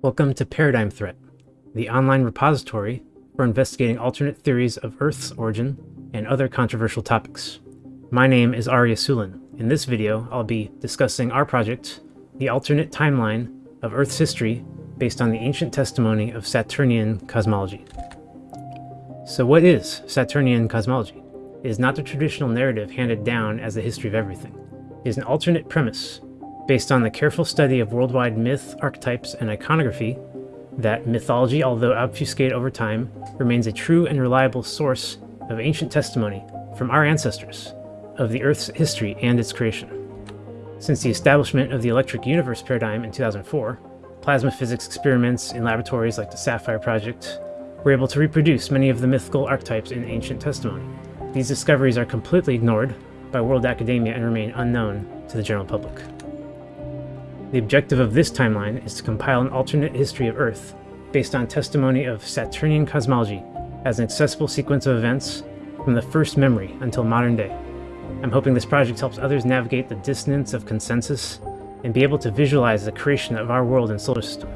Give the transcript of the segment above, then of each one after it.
Welcome to Paradigm Threat, the online repository for investigating alternate theories of Earth's origin and other controversial topics. My name is Arya Sulin. In this video, I'll be discussing our project, the alternate timeline of Earth's history based on the ancient testimony of Saturnian cosmology. So what is Saturnian cosmology? It is not the traditional narrative handed down as the history of everything. It is an alternate premise based on the careful study of worldwide myth, archetypes, and iconography that mythology, although obfuscated over time, remains a true and reliable source of ancient testimony from our ancestors of the Earth's history and its creation. Since the establishment of the electric universe paradigm in 2004, plasma physics experiments in laboratories like the SAFIRE project were able to reproduce many of the mythical archetypes in ancient testimony. These discoveries are completely ignored by world academia and remain unknown to the general public. The objective of this timeline is to compile an alternate history of Earth based on testimony of Saturnian cosmology as an accessible sequence of events from the first memory until modern day. I'm hoping this project helps others navigate the dissonance of consensus and be able to visualize the creation of our world and solar system.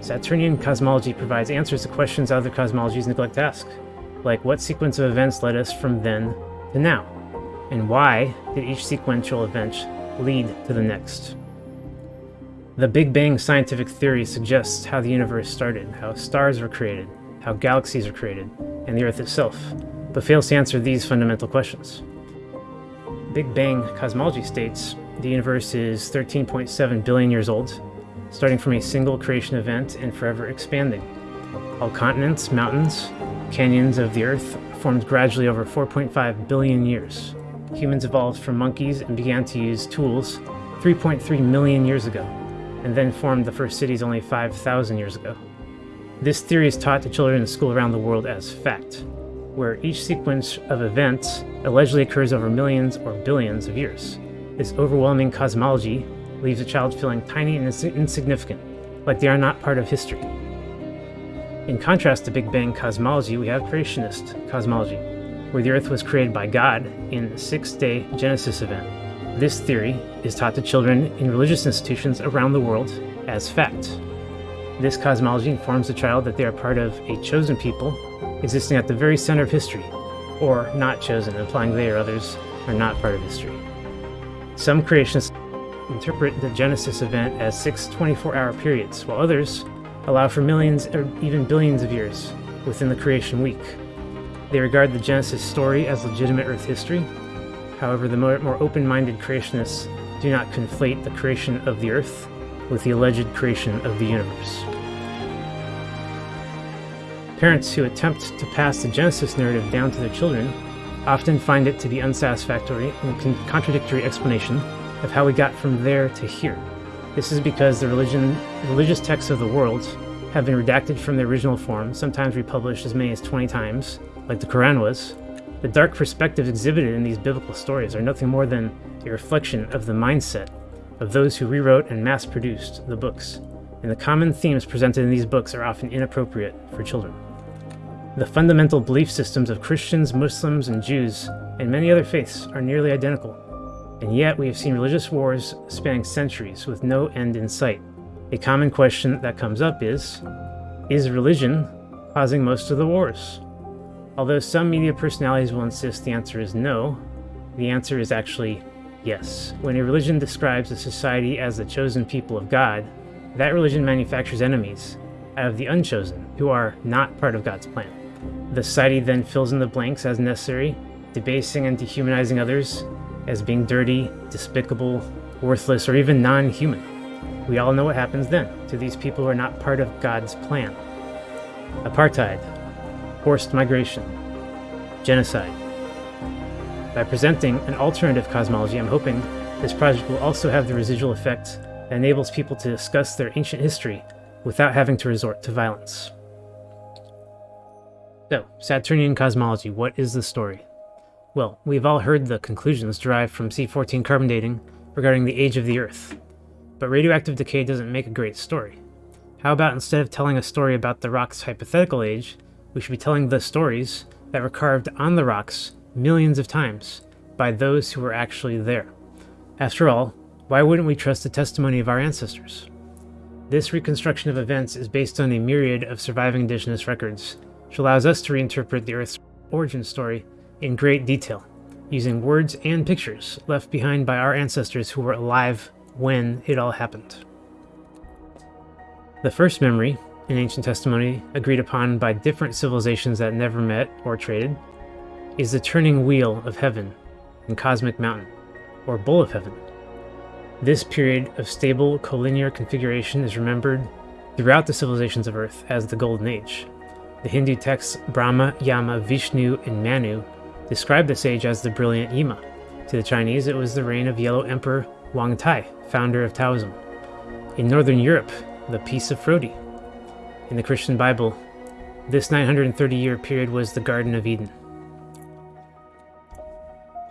Saturnian cosmology provides answers to questions other cosmologies neglect to ask, like what sequence of events led us from then to now, and why did each sequential event lead to the next. The Big Bang scientific theory suggests how the universe started, how stars were created, how galaxies are created, and the Earth itself, but fails to answer these fundamental questions. Big Bang cosmology states the universe is 13.7 billion years old, starting from a single creation event and forever expanding. All continents, mountains, canyons of the Earth formed gradually over 4.5 billion years. Humans evolved from monkeys and began to use tools 3.3 million years ago and then formed the first cities only 5,000 years ago. This theory is taught to children in school around the world as fact, where each sequence of events allegedly occurs over millions or billions of years. This overwhelming cosmology leaves a child feeling tiny and insignificant, like they are not part of history. In contrast to Big Bang cosmology, we have creationist cosmology, where the Earth was created by God in a six-day Genesis event. This theory is taught to children in religious institutions around the world as fact. This cosmology informs the child that they are part of a chosen people existing at the very center of history, or not chosen, implying they or others are not part of history. Some creationists interpret the Genesis event as six 24-hour periods, while others allow for millions or even billions of years within the creation week. They regard the Genesis story as legitimate Earth history However, the more, open-minded creationists do not conflate the creation of the Earth with the alleged creation of the universe. Parents who attempt to pass the Genesis narrative down to their children often find it to be unsatisfactory and contradictory explanation of how we got from there to here. This is because the religion, religious texts of the world have been redacted from their original form, sometimes republished as many as 20 times, like the Quran was, the dark perspectives exhibited in these biblical stories are nothing more than a reflection of the mindset of those who rewrote and mass-produced the books, and the common themes presented in these books are often inappropriate for children. The fundamental belief systems of Christians, Muslims, and Jews, and many other faiths are nearly identical, and yet we have seen religious wars spanning centuries with no end in sight. A common question that comes up is, is religion causing most of the wars? Although some media personalities will insist the answer is no, the answer is actually yes. When a religion describes a society as the chosen people of God, that religion manufactures enemies out of the unchosen, who are not part of God's plan. The society then fills in the blanks as necessary, debasing and dehumanizing others as being dirty, despicable, worthless, or even non-human. We all know what happens then to these people who are not part of God's plan. Apartheid, forced migration, genocide. By presenting an alternative cosmology, I'm hoping this project will also have the residual effect that enables people to discuss their ancient history without having to resort to violence. So, Saturnian cosmology, what is the story? Well, we've all heard the conclusions derived from C14 carbon dating regarding the age of the Earth, but radioactive decay doesn't make a great story. How about instead of telling a story about the rock's hypothetical age, we should be telling the stories that were carved on the rocks millions of times by those who were actually there. After all, why wouldn't we trust the testimony of our ancestors? This reconstruction of events is based on a myriad of surviving indigenous records, which allows us to reinterpret the Earth's origin story in great detail, using words and pictures left behind by our ancestors who were alive when it all happened. The first memory, in ancient testimony agreed upon by different civilizations that never met or traded, is the turning wheel of heaven and Cosmic Mountain, or bull of Heaven. This period of stable collinear configuration is remembered throughout the civilizations of Earth as the Golden Age. The Hindu texts Brahma, Yama, Vishnu, and Manu describe this age as the brilliant Yima. To the Chinese, it was the reign of Yellow Emperor Wang Tai, founder of Taoism. In Northern Europe, the Peace of Frodi. In the Christian Bible, this 930 year period was the Garden of Eden.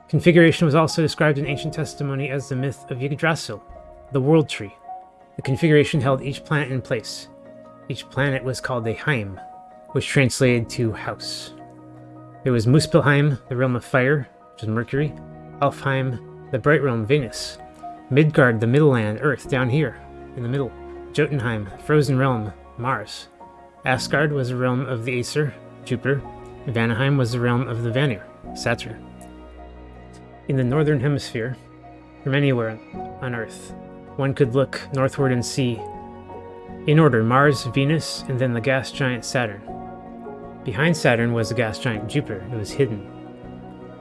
Configuration was also described in ancient testimony as the myth of Yggdrasil, the world tree. The configuration held each planet in place. Each planet was called a Heim, which translated to house. There was Muspelheim, the realm of fire, which is Mercury, Alfheim, the bright realm, Venus, Midgard, the middle land, Earth, down here, in the middle, Jotunheim, frozen realm, Mars. Asgard was the realm of the Aesir, Jupiter. Vanaheim was the realm of the Vanir, Saturn in the northern hemisphere, from anywhere on Earth. One could look northward and see, in order, Mars, Venus, and then the gas giant Saturn. Behind Saturn was the gas giant Jupiter. It was hidden.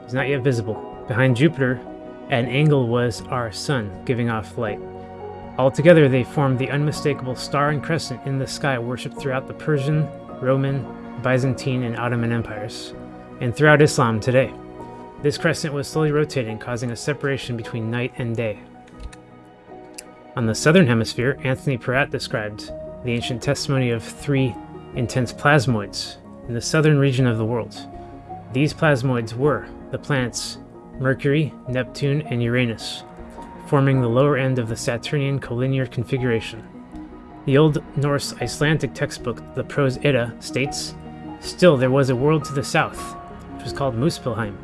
It was not yet visible. Behind Jupiter, at an angle was our Sun, giving off light. Altogether, they formed the unmistakable star and crescent in the sky worshipped throughout the Persian, Roman, Byzantine, and Ottoman empires, and throughout Islam today. This crescent was slowly rotating, causing a separation between night and day. On the southern hemisphere, Anthony Peratt described the ancient testimony of three intense plasmoids in the southern region of the world. These plasmoids were the planets Mercury, Neptune, and Uranus, forming the lower end of the Saturnian collinear configuration. The Old Norse Icelandic textbook, the Prose Edda, states, Still there was a world to the south, which was called Muspelheim,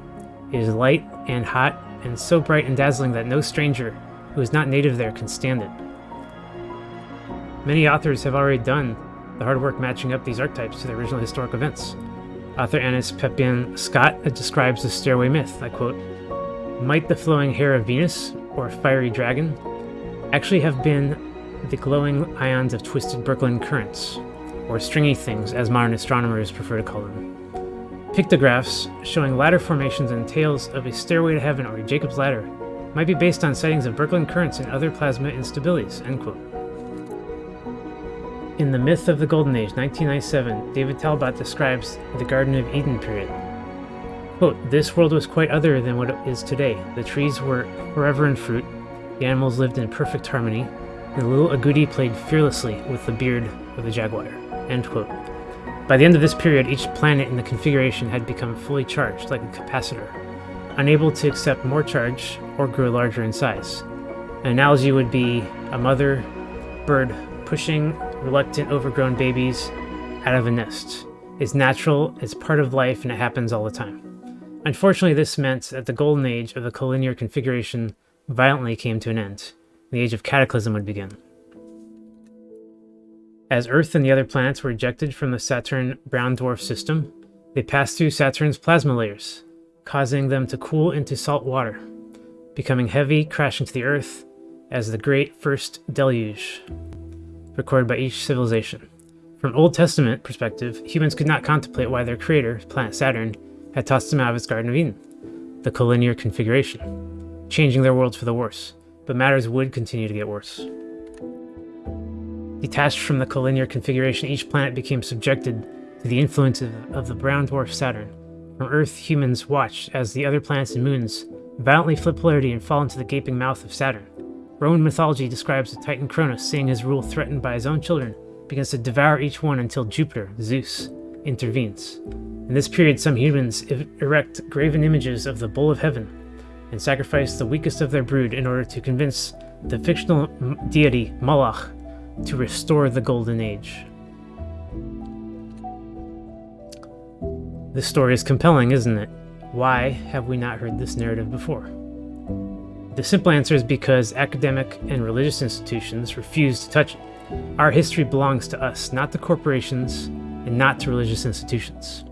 it is light and hot and so bright and dazzling that no stranger who is not native there can stand it. Many authors have already done the hard work matching up these archetypes to the original historic events. Author Annis Peppian Scott describes the stairway myth, I quote, Might the flowing hair of Venus, or fiery dragon, actually have been the glowing ions of twisted Birkeland currents, or stringy things as modern astronomers prefer to call them. Pictographs showing ladder formations and tales of a stairway to heaven or a Jacob's ladder might be based on sightings of Birkeland currents and other plasma instabilities. End quote. In The Myth of the Golden Age, 1997, David Talbot describes the Garden of Eden period. Quote, This world was quite other than what it is today. The trees were forever in fruit, the animals lived in perfect harmony, the little agouti played fearlessly with the beard of the jaguar. End quote. By the end of this period, each planet in the configuration had become fully charged, like a capacitor, unable to accept more charge or grow larger in size. An analogy would be a mother bird pushing reluctant, overgrown babies out of a nest. It's natural, it's part of life, and it happens all the time. Unfortunately, this meant that the golden age of the collinear configuration violently came to an end. The age of cataclysm would begin. As Earth and the other planets were ejected from the Saturn brown dwarf system, they passed through Saturn's plasma layers, causing them to cool into salt water, becoming heavy, crashing to the Earth as the Great First Deluge, recorded by each civilization. From Old Testament perspective, humans could not contemplate why their creator, planet Saturn, had tossed them out of its Garden of Eden, the collinear configuration, changing their worlds for the worse. But matters would continue to get worse. Detached from the collinear configuration, each planet became subjected to the influence of, of the brown dwarf Saturn. From Earth, humans watched as the other planets and moons violently flip polarity and fall into the gaping mouth of Saturn. Roman mythology describes the Titan Cronus seeing his rule threatened by his own children, begins to devour each one until Jupiter, Zeus, intervenes. In this period, some humans er-, erect graven images of the Bull of Heaven and sacrifice the weakest of their brood in order to convince the fictional deity Moloch to restore the Golden Age. This story is compelling, isn't it? Why have we not heard this narrative before? The simple answer is because academic and religious institutions refuse to touch it. Our history belongs to us, not to corporations and not to religious institutions.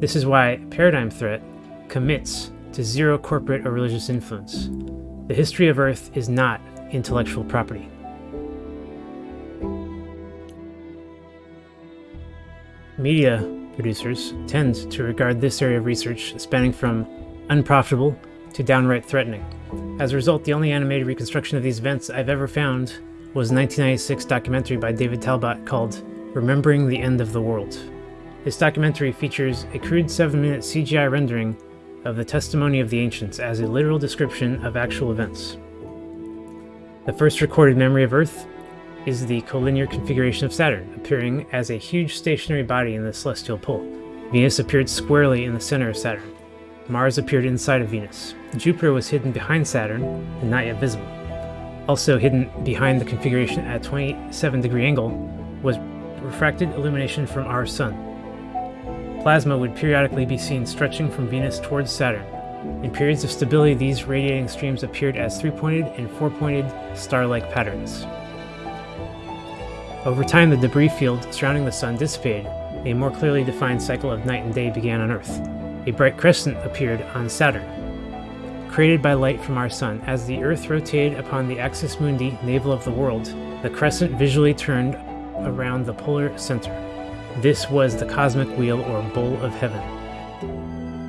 This is why Paradigm Threat commits to zero corporate or religious influence. The history of Earth is not intellectual property. Media producers tend to regard this area of research as spanning from unprofitable to downright threatening. As a result, the only animated reconstruction of these events I've ever found was a 1996 documentary by David Talbot called Remembering the End of the World. This documentary features a crude 7-minute CGI rendering of the testimony of the ancients as a literal description of actual events. The first recorded memory of Earth is the collinear configuration of Saturn, appearing as a huge stationary body in the celestial pole. Venus appeared squarely in the center of Saturn. Mars appeared inside of Venus. Jupiter was hidden behind Saturn and not yet visible. Also hidden behind the configuration at a 27 degree angle was refracted illumination from our Sun. Plasma would periodically be seen stretching from Venus towards Saturn. In periods of stability, these radiating streams appeared as three-pointed and four-pointed star-like patterns. Over time, the debris field surrounding the Sun dissipated. A more clearly defined cycle of night and day began on Earth. A bright crescent appeared on Saturn, created by light from our Sun. As the Earth rotated upon the axis mundi, navel of the world, the crescent visually turned around the polar center. This was the cosmic wheel or bowl of heaven.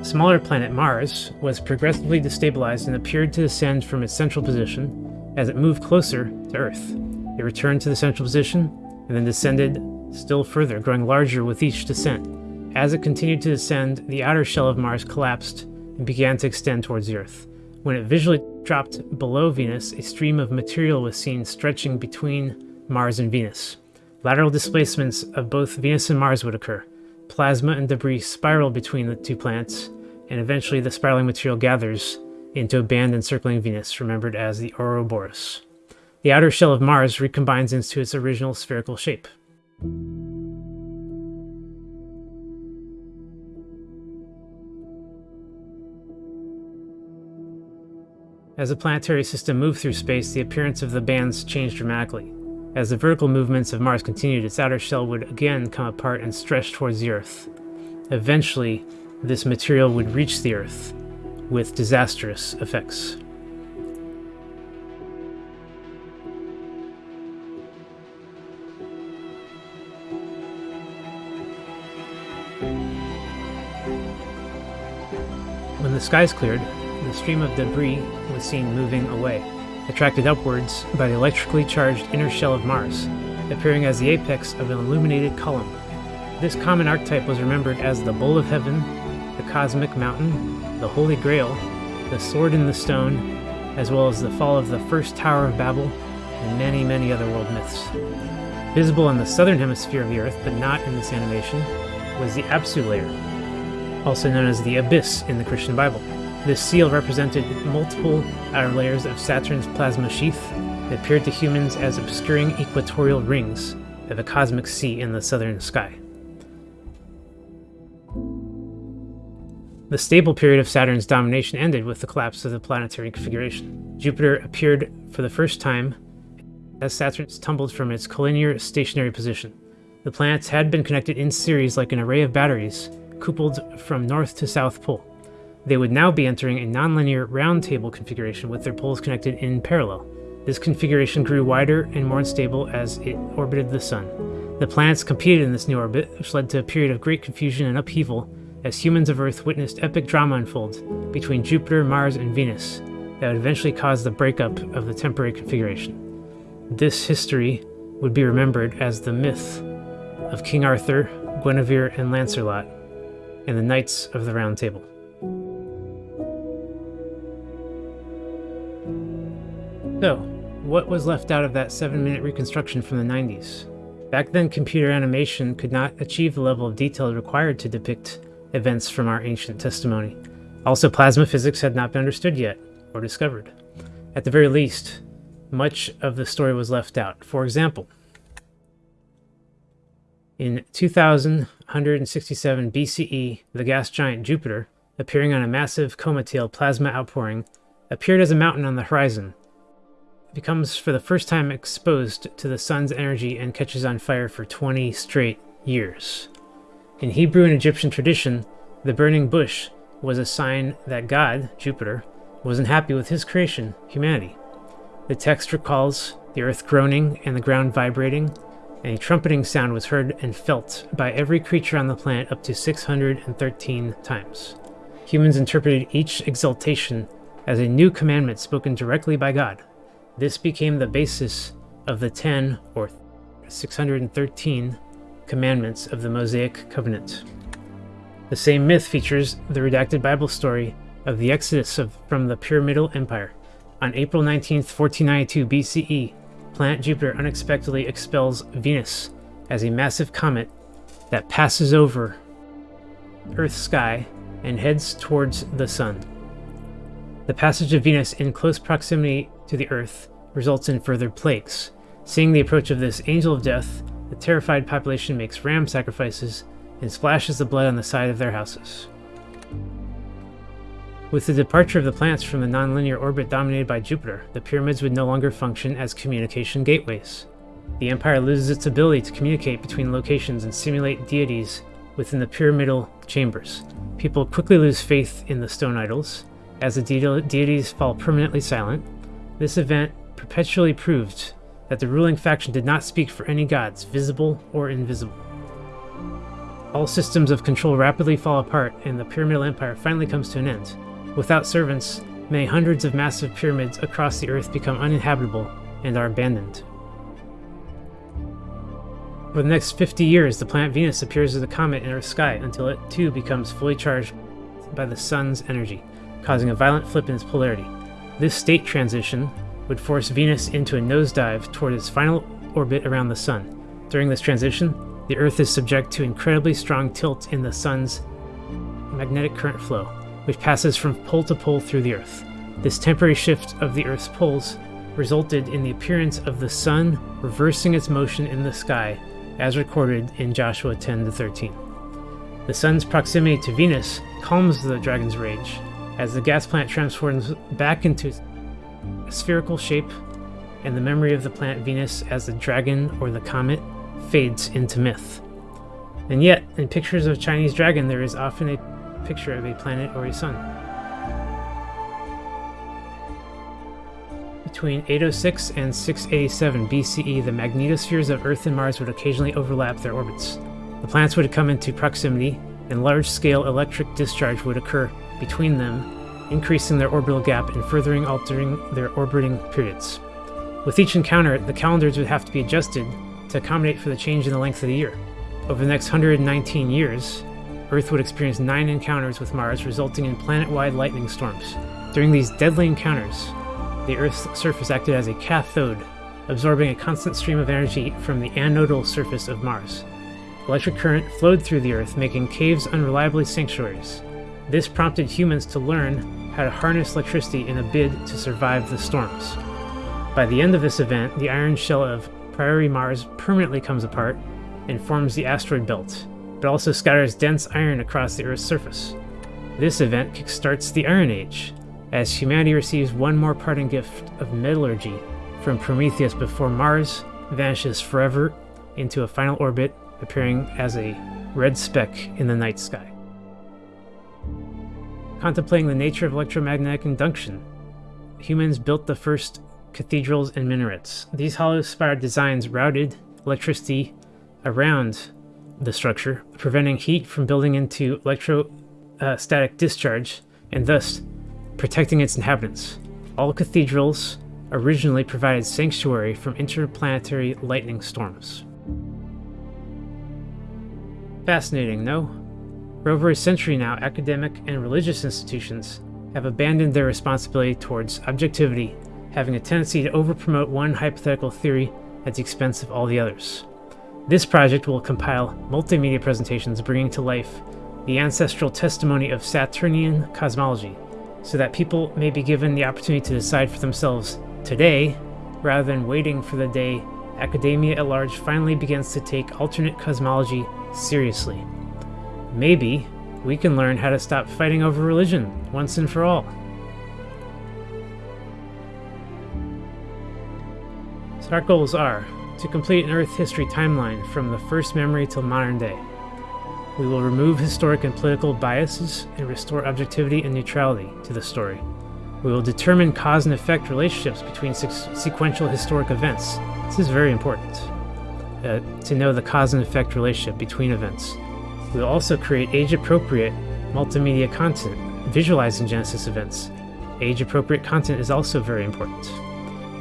Smaller planet Mars was progressively destabilized and appeared to descend from its central position as it moved closer to Earth. It returned to the central position and then descended still further, growing larger with each descent. As it continued to descend, the outer shell of Mars collapsed and began to extend towards the Earth. When it visually dropped below Venus, a stream of material was seen stretching between Mars and Venus. Lateral displacements of both Venus and Mars would occur. Plasma and debris spiral between the two planets, and eventually the spiraling material gathers into a band encircling Venus, remembered as the Ouroboros. The outer shell of Mars recombines into its original spherical shape. As the planetary system moved through space, the appearance of the bands changed dramatically. As the vertical movements of Mars continued, its outer shell would again come apart and stretch towards the Earth. Eventually, this material would reach the Earth, with disastrous effects. When the skies cleared, the stream of debris was seen moving away, attracted upwards by the electrically charged inner shell of Mars, appearing as the apex of an illuminated column. This common archetype was remembered as the Bowl of Heaven, the Cosmic Mountain, the Holy Grail, the Sword in the Stone, as well as the fall of the first Tower of Babel, and many, many other world myths. Visible in the southern hemisphere of the Earth, but not in this animation, was the Apsu layer, also known as the Abyss in the Christian Bible. This seal represented multiple outer layers of Saturn's plasma sheath that appeared to humans as obscuring equatorial rings of a cosmic sea in the southern sky. The stable period of Saturn's domination ended with the collapse of the planetary configuration. Jupiter appeared for the first time as Saturn tumbled from its collinear stationary position. The planets had been connected in series like an array of batteries, coupled from north to south pole. They would now be entering a nonlinear round table configuration with their poles connected in parallel. This configuration grew wider and more unstable as it orbited the Sun. The planets competed in this new orbit, which led to a period of great confusion and upheaval as humans of Earth witnessed epic drama unfold between Jupiter, Mars, and Venus that would eventually cause the breakup of the temporary configuration. This history would be remembered as the myth of King Arthur, Guinevere, and Lancelot, and the Knights of the Round Table. So, what was left out of that 7-minute reconstruction from the 90s? Back then, computer animation could not achieve the level of detail required to depict events from our ancient testimony. Also, plasma physics had not been understood yet, or discovered. At the very least, much of the story was left out. For example, in 2167 BCE, the gas giant Jupiter, appearing on a massive coma tail plasma outpouring, appeared as a mountain on the horizon. Becomes for the first time exposed to the sun's energy and catches on fire for 20 straight years. In Hebrew and Egyptian tradition, the burning bush was a sign that God, Jupiter, wasn't happy with his creation, humanity. The text recalls the earth groaning and the ground vibrating, and a trumpeting sound was heard and felt by every creature on the planet up to 613 times. Humans interpreted each exaltation as a new commandment spoken directly by God. This became the basis of the 10 or 613 commandments of the Mosaic Covenant. The same myth features the redacted Bible story of the exodus of, from the Pyramidal Empire. On April 19, 1492 BCE, planet Jupiter unexpectedly expels Venus as a massive comet that passes over Earth's sky and heads towards the Sun. The passage of Venus in close proximity to the Earth results in further plagues. Seeing the approach of this angel of death, the terrified population makes ram sacrifices and splashes the blood on the side of their houses. With the departure of the planets from the nonlinear orbit dominated by Jupiter, the pyramids would no longer function as communication gateways. The Empire loses its ability to communicate between locations and simulate deities within the pyramidal chambers. People quickly lose faith in the stone idols, as the de deities fall permanently silent. This event perpetually proved that the ruling faction did not speak for any gods, visible or invisible. All systems of control rapidly fall apart, and the Pyramidal Empire finally comes to an end. Without servants, many hundreds of massive pyramids across the Earth become uninhabitable and are abandoned. For the next 50 years, the planet Venus appears as a comet in Earth's sky until it too becomes fully charged by the Sun's energy, causing a violent flip in its polarity. This state transition would force Venus into a nosedive toward its final orbit around the Sun. During this transition, the Earth is subject to incredibly strong tilt in the Sun's magnetic current flow, which passes from pole to pole through the Earth. This temporary shift of the Earth's poles resulted in the appearance of the Sun reversing its motion in the sky, as recorded in Joshua 10 13. The Sun's proximity to Venus calms the dragon's rage, as the gas plant transforms back into a spherical shape, and the memory of the planet Venus as the dragon or the comet fades into myth. And yet, in pictures of Chinese dragon, there is often a picture of a planet or a sun. Between 806 and 687 BCE, the magnetospheres of Earth and Mars would occasionally overlap their orbits. The planets would come into proximity, and large-scale electric discharge would occur between them, increasing their orbital gap and furthering altering their orbiting periods. With each encounter, the calendars would have to be adjusted to accommodate for the change in the length of the year. Over the next 119 years, Earth would experience nine encounters with Mars, resulting in planet-wide lightning storms. During these deadly encounters, the Earth's surface acted as a cathode, absorbing a constant stream of energy from the anodal surface of Mars. Electric current flowed through the Earth, making caves unreliably sanctuaries. This prompted humans to learn how to harness electricity in a bid to survive the storms. By the end of this event, the iron shell of Prairie Mars permanently comes apart and forms the asteroid belt, but also scatters dense iron across the Earth's surface. This event kickstarts the Iron Age, as humanity receives one more parting gift of metallurgy from Prometheus before Mars vanishes forever into a final orbit, appearing as a red speck in the night sky. Contemplating the nature of electromagnetic induction, humans built the first cathedrals, and minarets. These hollow spire designs routed electricity around the structure, preventing heat from building into electrostatic uh, discharge and thus protecting its inhabitants. All cathedrals originally provided sanctuary from interplanetary lightning storms. Fascinating, no? For over a century now, academic and religious institutions have abandoned their responsibility towards objectivity having a tendency to overpromote one hypothetical theory at the expense of all the others. This project will compile multimedia presentations bringing to life the ancestral testimony of Saturnian cosmology, so that people may be given the opportunity to decide for themselves today, rather than waiting for the day academia at large finally begins to take alternate cosmology seriously. Maybe we can learn how to stop fighting over religion once and for all. So our goals are to complete an Earth history timeline from the first memory till modern day. We will remove historic and political biases and restore objectivity and neutrality to the story. We will determine cause and effect relationships between sequential historic events. This is very important uh, to know the cause and effect relationship between events. We will also create age appropriate multimedia content visualizing Genesis events. Age appropriate content is also very important.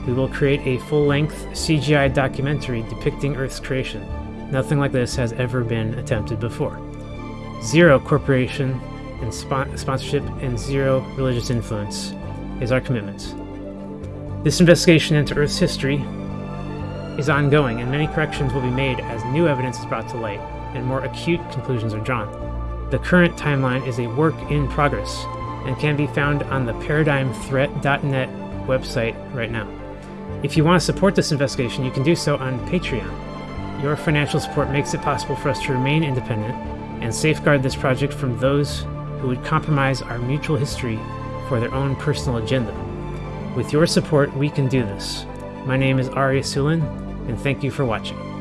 We will create a full length CGI documentary depicting Earth's creation. Nothing like this has ever been attempted before. Zero corporation and sponsorship and zero religious influence is our commitment. This investigation into Earth's history is ongoing, and many corrections will be made as new evidence is brought to light and more acute conclusions are drawn. The current timeline is a work in progress and can be found on the ParadigmThreat.net website right now. If you want to support this investigation, you can do so on Patreon. Your financial support makes it possible for us to remain independent and safeguard this project from those who would compromise our mutual history for their own personal agenda. With your support, we can do this. My name is Arya Sulin, and thank you for watching.